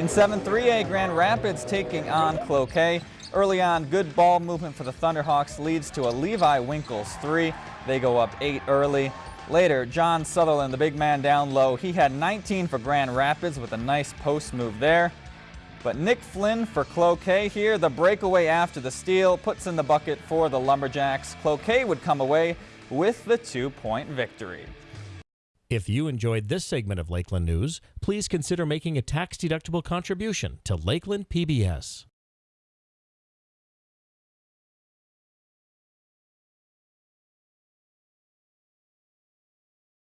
In 7-3A, Grand Rapids taking on Cloquet. Early on, good ball movement for the Thunderhawks leads to a Levi Winkles three. They go up eight early. Later, John Sutherland, the big man down low, he had 19 for Grand Rapids with a nice post move there. But Nick Flynn for Cloquet here, the breakaway after the steal, puts in the bucket for the Lumberjacks. Cloquet would come away with the two-point victory. If you enjoyed this segment of Lakeland News, please consider making a tax-deductible contribution to Lakeland PBS.